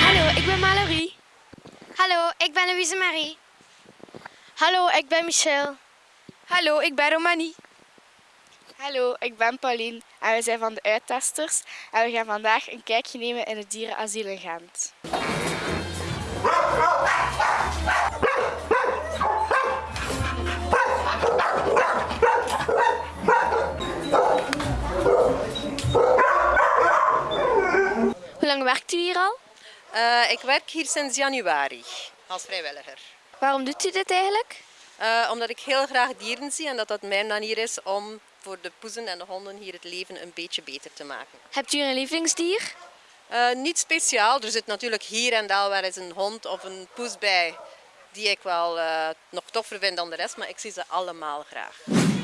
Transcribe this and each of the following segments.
Hallo, ik ben Mallorie. Hallo, ik ben Louise Marie. Hallo, ik ben Michelle. Hallo, ik ben Romanie. Hallo, ik ben Pauline en we zijn van de Uittesters en we gaan vandaag een kijkje nemen in het dierenasiel in Gent. Lang werkt u hier al? Eh, ik werk hier sinds januari als vrijwilliger. Waarom doet u dit eigenlijk? Eh, omdat ik heel graag dieren zie en dat dat mijn manier is om voor de poezen en de honden hier het leven een beetje beter te maken. Hebt u een lievelingsdier? Eh, niet speciaal, er zit natuurlijk hier en daar wel eens een hond of een poes bij die ik wel eh, nog toffer vind dan de rest, maar ik zie ze allemaal graag.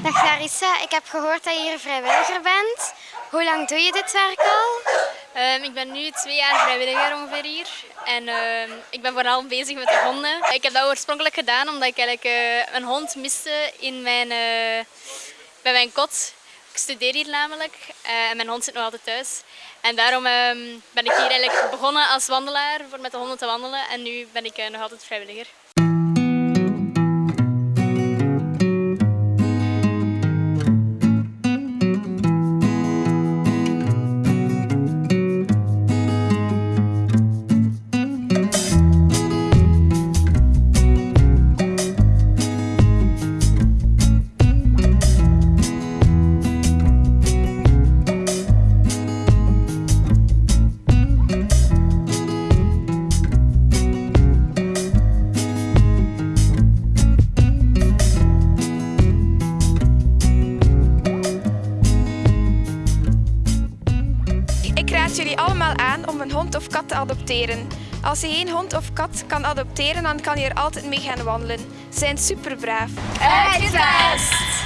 Dag Larissa, ik heb gehoord dat je hier vrijwilliger bent. Hoe lang doe je dit werk al? Ehm, ik ben nu twee jaar vrijwilliger ongeveer hier. En ehm, ik ben vooral bezig met de honden. Ik heb dat oorspronkelijk gedaan omdat ik eigenlijk eh, een hond miste in mijn, eh, bij mijn kot. Ik studeer hier namelijk eh, en mijn hond zit nog altijd thuis. En daarom ehm, ben ik hier eigenlijk begonnen als wandelaar voor met de honden te wandelen. En nu ben ik nog altijd vrijwilliger. Raad jullie allemaal aan om een hond of kat te adopteren. Als je geen hond of kat kan adopteren, dan kan je er altijd mee gaan wandelen. Ze zijn super braaf. Uitgedaan!